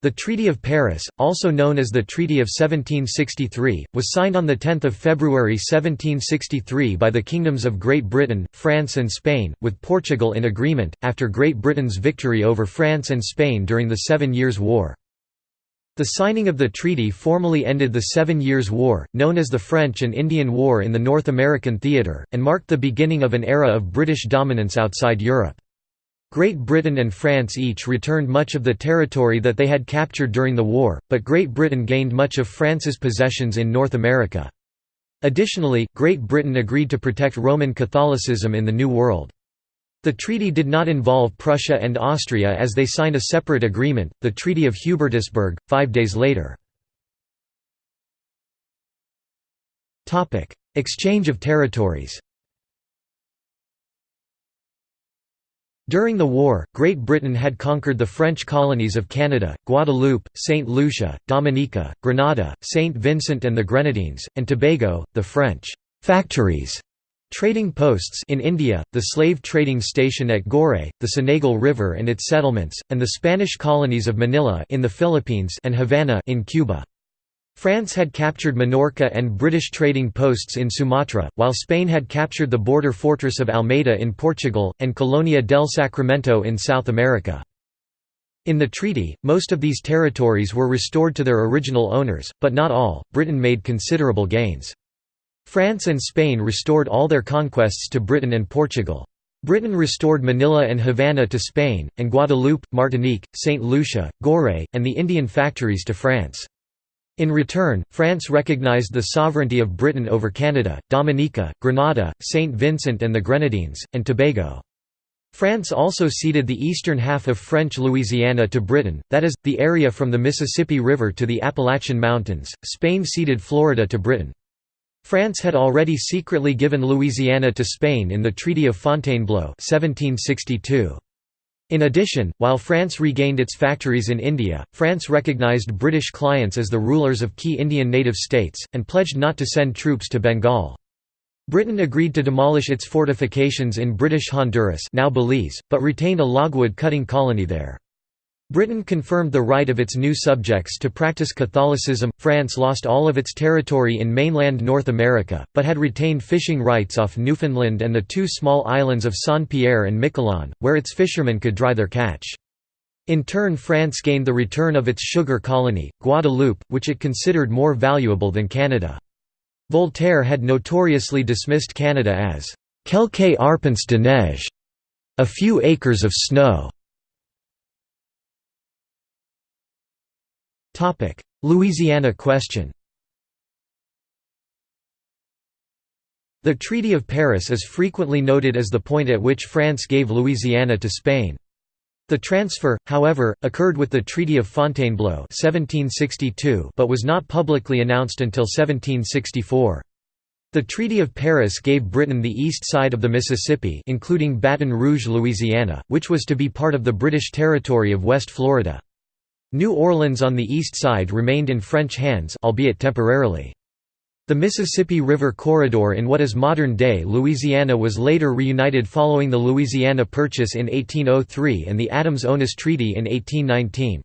The Treaty of Paris, also known as the Treaty of 1763, was signed on 10 February 1763 by the kingdoms of Great Britain, France and Spain, with Portugal in agreement, after Great Britain's victory over France and Spain during the Seven Years' War. The signing of the treaty formally ended the Seven Years' War, known as the French and Indian War in the North American theatre, and marked the beginning of an era of British dominance outside Europe. Great Britain and France each returned much of the territory that they had captured during the war, but Great Britain gained much of France's possessions in North America. Additionally, Great Britain agreed to protect Roman Catholicism in the New World. The treaty did not involve Prussia and Austria as they signed a separate agreement, the Treaty of Hubertusburg, five days later. Exchange of territories During the war, Great Britain had conquered the French colonies of Canada, Guadeloupe, St. Lucia, Dominica, Grenada, St. Vincent and the Grenadines, and Tobago, the French «factories» Trading posts in India, the slave trading station at Goree, the Senegal River and its settlements, and the Spanish colonies of Manila in the Philippines and Havana in Cuba. France had captured Minorca and British trading posts in Sumatra, while Spain had captured the border fortress of Almeida in Portugal, and Colonia del Sacramento in South America. In the treaty, most of these territories were restored to their original owners, but not all. Britain made considerable gains. France and Spain restored all their conquests to Britain and Portugal. Britain restored Manila and Havana to Spain, and Guadeloupe, Martinique, St. Lucia, Goree, and the Indian factories to France. In return, France recognized the sovereignty of Britain over Canada, Dominica, Grenada, St. Vincent and the Grenadines, and Tobago. France also ceded the eastern half of French Louisiana to Britain, that is, the area from the Mississippi River to the Appalachian Mountains. Spain ceded Florida to Britain. France had already secretly given Louisiana to Spain in the Treaty of Fontainebleau 1762. In addition, while France regained its factories in India, France recognized British clients as the rulers of key Indian native states, and pledged not to send troops to Bengal. Britain agreed to demolish its fortifications in British Honduras now Belize, but retained a logwood cutting colony there. Britain confirmed the right of its new subjects to practice Catholicism. France lost all of its territory in mainland North America, but had retained fishing rights off Newfoundland and the two small islands of Saint-Pierre and Miquelon, where its fishermen could dry their catch. In turn France gained the return of its sugar colony, Guadeloupe, which it considered more valuable than Canada. Voltaire had notoriously dismissed Canada as «quelques arpents de neige» a few acres of snow. Louisiana question The Treaty of Paris is frequently noted as the point at which France gave Louisiana to Spain. The transfer, however, occurred with the Treaty of Fontainebleau 1762 but was not publicly announced until 1764. The Treaty of Paris gave Britain the east side of the Mississippi including Baton Rouge, Louisiana, which was to be part of the British territory of West Florida. New Orleans on the east side remained in French hands albeit temporarily. The Mississippi River corridor in what is modern-day Louisiana was later reunited following the Louisiana Purchase in 1803 and the Adams-Onis Treaty in 1819.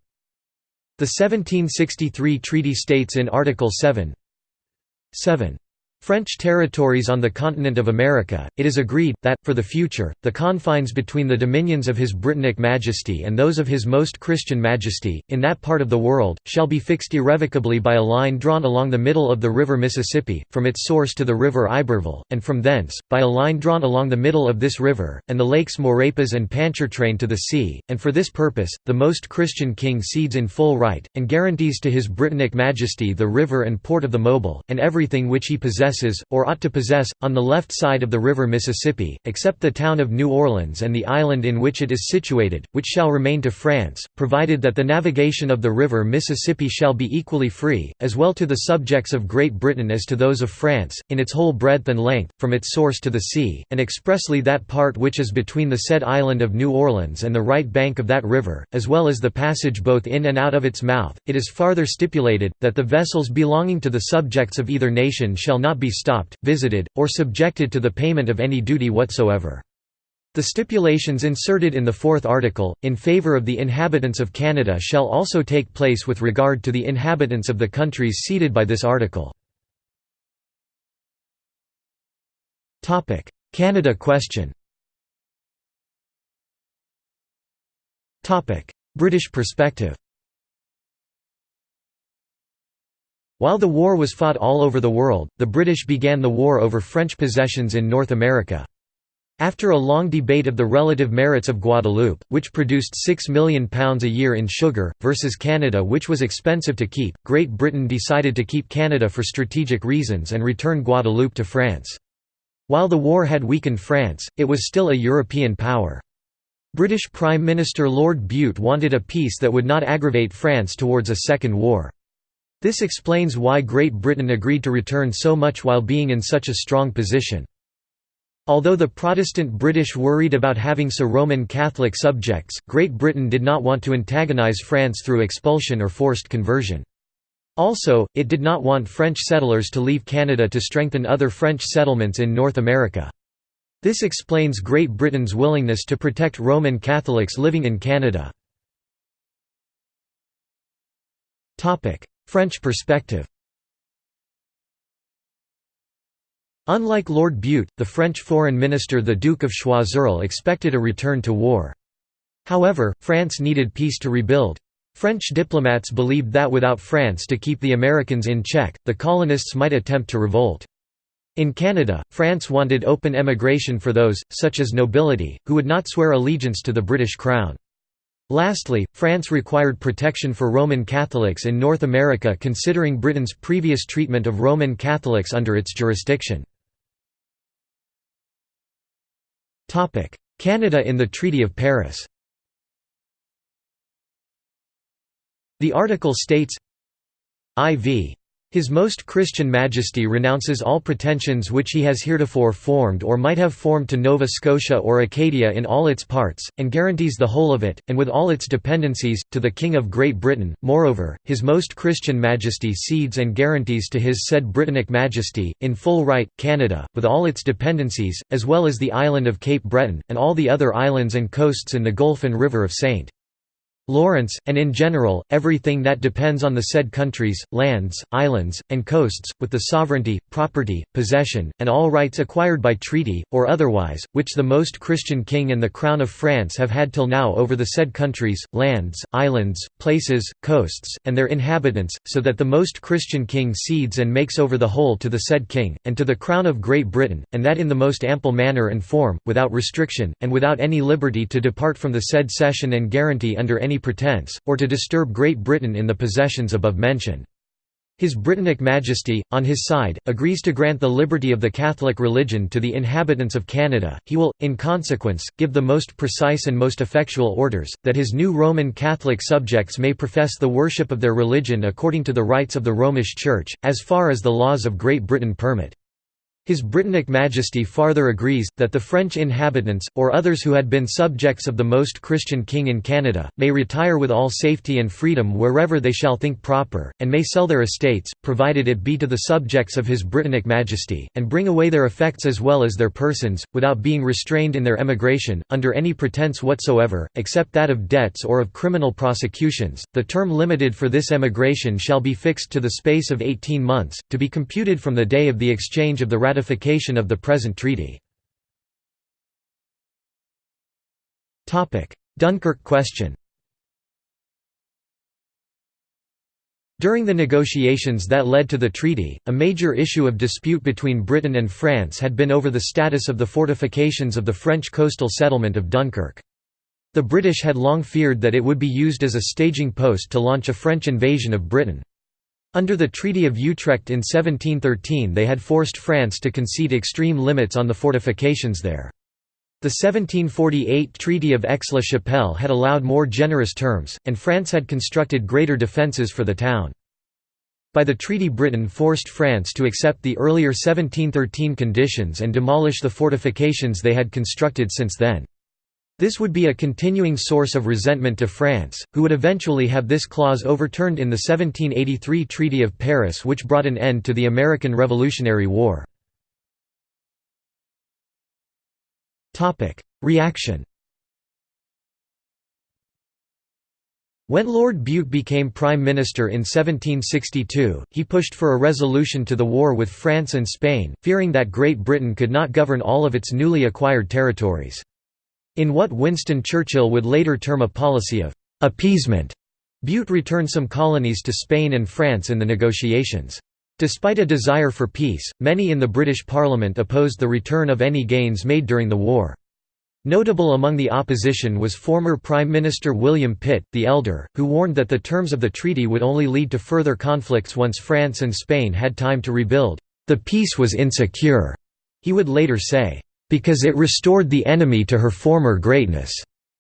The 1763 treaty states in Article 7 7 French territories on the continent of America, it is agreed, that, for the future, the confines between the dominions of His Britannic Majesty and those of His Most Christian Majesty, in that part of the world, shall be fixed irrevocably by a line drawn along the middle of the river Mississippi, from its source to the river Iberville, and from thence, by a line drawn along the middle of this river, and the lakes Maurepas and Pontchartrain to the sea, and for this purpose, the Most Christian King cedes in full right, and guarantees to His Britannic Majesty the river and port of the Mobile, and everything which he possesses possesses, or ought to possess, on the left side of the river Mississippi, except the town of New Orleans and the island in which it is situated, which shall remain to France, provided that the navigation of the river Mississippi shall be equally free, as well to the subjects of Great Britain as to those of France, in its whole breadth and length, from its source to the sea, and expressly that part which is between the said island of New Orleans and the right bank of that river, as well as the passage both in and out of its mouth. It is farther stipulated, that the vessels belonging to the subjects of either nation shall not be stopped, visited, or subjected to the payment of any duty whatsoever. The stipulations inserted in the fourth article, in favour of the inhabitants of Canada shall also take place with regard to the inhabitants of the countries ceded by this article. Canada question British perspective While the war was fought all over the world, the British began the war over French possessions in North America. After a long debate of the relative merits of Guadeloupe, which produced £6 million a year in sugar, versus Canada which was expensive to keep, Great Britain decided to keep Canada for strategic reasons and return Guadeloupe to France. While the war had weakened France, it was still a European power. British Prime Minister Lord Bute wanted a peace that would not aggravate France towards a second war. This explains why Great Britain agreed to return so much while being in such a strong position. Although the Protestant British worried about having so Roman Catholic subjects, Great Britain did not want to antagonize France through expulsion or forced conversion. Also, it did not want French settlers to leave Canada to strengthen other French settlements in North America. This explains Great Britain's willingness to protect Roman Catholics living in Canada. French perspective Unlike Lord Bute, the French foreign minister the Duke of Choiseul expected a return to war. However, France needed peace to rebuild. French diplomats believed that without France to keep the Americans in check, the colonists might attempt to revolt. In Canada, France wanted open emigration for those, such as nobility, who would not swear allegiance to the British Crown. Lastly, France required protection for Roman Catholics in North America considering Britain's previous treatment of Roman Catholics under its jurisdiction. Canada in the Treaty of Paris The article states, IV his Most Christian Majesty renounces all pretensions which he has heretofore formed or might have formed to Nova Scotia or Acadia in all its parts, and guarantees the whole of it, and with all its dependencies, to the King of Great Britain. Moreover, His Most Christian Majesty cedes and guarantees to his said Britannic Majesty, in full right, Canada, with all its dependencies, as well as the island of Cape Breton, and all the other islands and coasts in the Gulf and River of St. Lawrence, and in general, everything that depends on the said countries, lands, islands, and coasts, with the sovereignty, property, possession, and all rights acquired by treaty, or otherwise, which the most Christian King and the Crown of France have had till now over the said countries, lands, islands, places, coasts, and their inhabitants, so that the most Christian King cedes and makes over the whole to the said King, and to the Crown of Great Britain, and that in the most ample manner and form, without restriction, and without any liberty to depart from the said cession and guarantee under any any pretence, or to disturb Great Britain in the possessions above mentioned. His Britannic Majesty, on his side, agrees to grant the liberty of the Catholic religion to the inhabitants of Canada. He will, in consequence, give the most precise and most effectual orders, that his new Roman Catholic subjects may profess the worship of their religion according to the rites of the Romish Church, as far as the laws of Great Britain permit. His Britannic Majesty farther agrees, that the French inhabitants, or others who had been subjects of the most Christian king in Canada, may retire with all safety and freedom wherever they shall think proper, and may sell their estates, provided it be to the subjects of His Britannic Majesty, and bring away their effects as well as their persons, without being restrained in their emigration, under any pretence whatsoever, except that of debts or of criminal prosecutions. The term limited for this emigration shall be fixed to the space of eighteen months, to be computed from the day of the exchange of the ratification of the present treaty. Dunkirk question During the negotiations that led to the treaty, a major issue of dispute between Britain and France had been over the status of the fortifications of the French coastal settlement of Dunkirk. The British had long feared that it would be used as a staging post to launch a French invasion of Britain. Under the Treaty of Utrecht in 1713 they had forced France to concede extreme limits on the fortifications there. The 1748 Treaty of Aix-la-Chapelle had allowed more generous terms, and France had constructed greater defences for the town. By the treaty Britain forced France to accept the earlier 1713 conditions and demolish the fortifications they had constructed since then. This would be a continuing source of resentment to France, who would eventually have this clause overturned in the 1783 Treaty of Paris which brought an end to the American Revolutionary War. Reaction When Lord Bute became Prime Minister in 1762, he pushed for a resolution to the war with France and Spain, fearing that Great Britain could not govern all of its newly acquired territories. In what Winston Churchill would later term a policy of «appeasement», Bute returned some colonies to Spain and France in the negotiations. Despite a desire for peace, many in the British Parliament opposed the return of any gains made during the war. Notable among the opposition was former Prime Minister William Pitt, the Elder, who warned that the terms of the treaty would only lead to further conflicts once France and Spain had time to rebuild. The peace was insecure, he would later say, because it restored the enemy to her former greatness.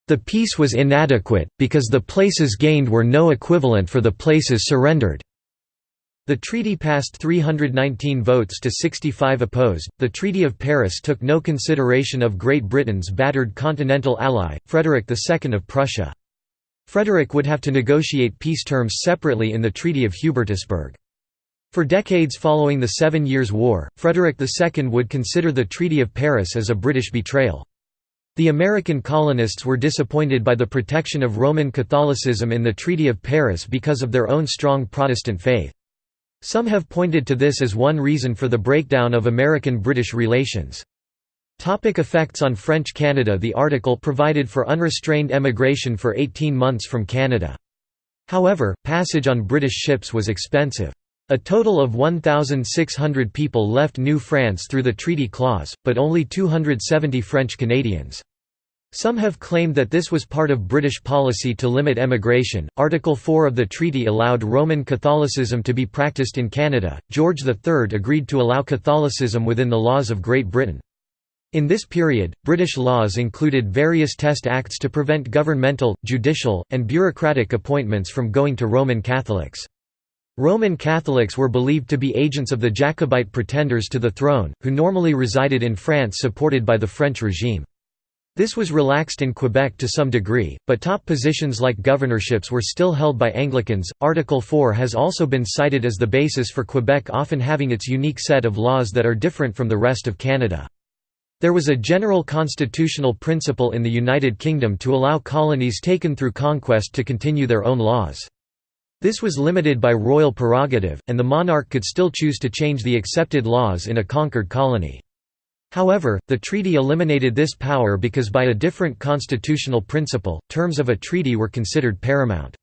The peace was inadequate, because the places gained were no equivalent for the places surrendered. The treaty passed 319 votes to 65 opposed. The Treaty of Paris took no consideration of Great Britain's battered continental ally, Frederick II of Prussia. Frederick would have to negotiate peace terms separately in the Treaty of Hubertusburg. For decades following the Seven Years' War, Frederick II would consider the Treaty of Paris as a British betrayal. The American colonists were disappointed by the protection of Roman Catholicism in the Treaty of Paris because of their own strong Protestant faith. Some have pointed to this as one reason for the breakdown of American-British relations. Topic effects on French Canada The article provided for unrestrained emigration for 18 months from Canada. However, passage on British ships was expensive. A total of 1,600 people left New France through the treaty clause, but only 270 French Canadians. Some have claimed that this was part of British policy to limit emigration. Article 4 of the treaty allowed Roman Catholicism to be practiced in Canada. George III agreed to allow Catholicism within the laws of Great Britain. In this period, British laws included various test acts to prevent governmental, judicial, and bureaucratic appointments from going to Roman Catholics. Roman Catholics were believed to be agents of the Jacobite pretenders to the throne, who normally resided in France supported by the French regime. This was relaxed in Quebec to some degree, but top positions like governorships were still held by Anglicans. Article 4 has also been cited as the basis for Quebec often having its unique set of laws that are different from the rest of Canada. There was a general constitutional principle in the United Kingdom to allow colonies taken through conquest to continue their own laws. This was limited by royal prerogative, and the monarch could still choose to change the accepted laws in a conquered colony. However, the treaty eliminated this power because by a different constitutional principle, terms of a treaty were considered paramount.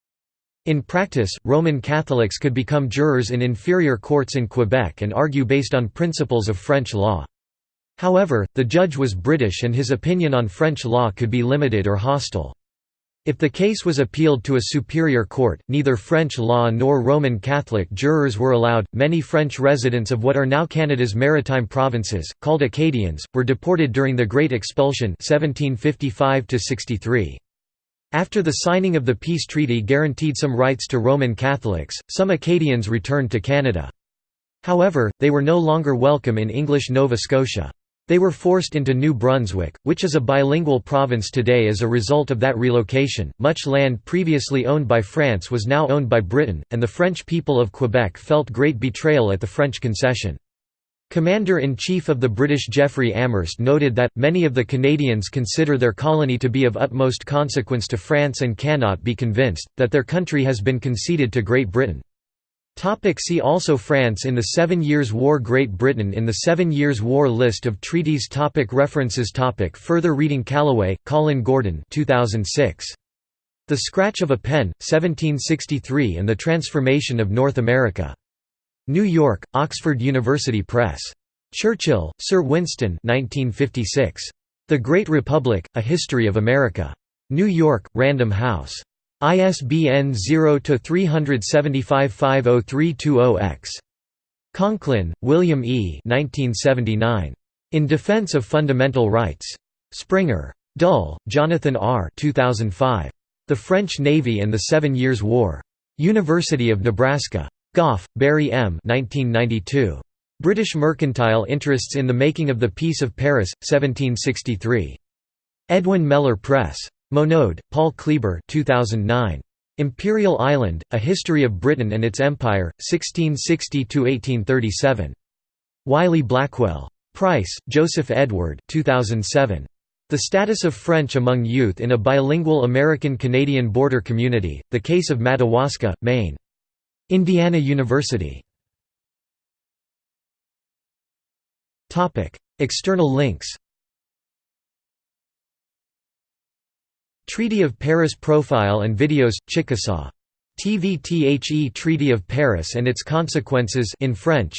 In practice, Roman Catholics could become jurors in inferior courts in Quebec and argue based on principles of French law. However, the judge was British and his opinion on French law could be limited or hostile. If the case was appealed to a superior court, neither French law nor Roman Catholic jurors were allowed. Many French residents of what are now Canada's maritime provinces, called Acadians, were deported during the Great Expulsion 1755 -63. After the signing of the peace treaty guaranteed some rights to Roman Catholics, some Acadians returned to Canada. However, they were no longer welcome in English Nova Scotia. They were forced into New Brunswick, which is a bilingual province today as a result of that relocation. Much land previously owned by France was now owned by Britain, and the French people of Quebec felt great betrayal at the French concession. Commander-in-Chief of the British Jeffery Amherst noted that, many of the Canadians consider their colony to be of utmost consequence to France and cannot be convinced, that their country has been conceded to Great Britain. See also France in the Seven Years' War Great Britain in the Seven Years' War List of treaties topic References topic Further reading Calloway, Colin Gordon 2006. The Scratch of a Pen, 1763 and the Transformation of North America. New York, Oxford University Press. Churchill, Sir Winston 1956. The Great Republic, A History of America. New York, Random House. ISBN 0-375-50320-X. Conklin, William E. 1979. In Defense of Fundamental Rights. Springer. Dull, Jonathan R. 2005. The French Navy and the Seven Years' War. University of Nebraska. Gough, Barry M. 1992. British Mercantile Interests in the Making of the Peace of Paris, 1763. Edwin Mellen Press. Monod, Paul Kleber 2009. Imperial Island, A History of Britain and its Empire, 1660–1837. Wiley Blackwell. Price, Joseph Edward 2007. The status of French among youth in a bilingual American-Canadian border community, the case of Madawaska, Maine. Indiana University. External links Treaty of Paris profile and videos, Chickasaw. TVTHE Treaty of Paris and its consequences in French.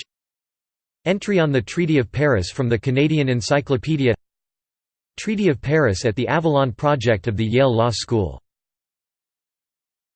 Entry on the Treaty of Paris from the Canadian Encyclopedia. Treaty of Paris at the Avalon Project of the Yale Law School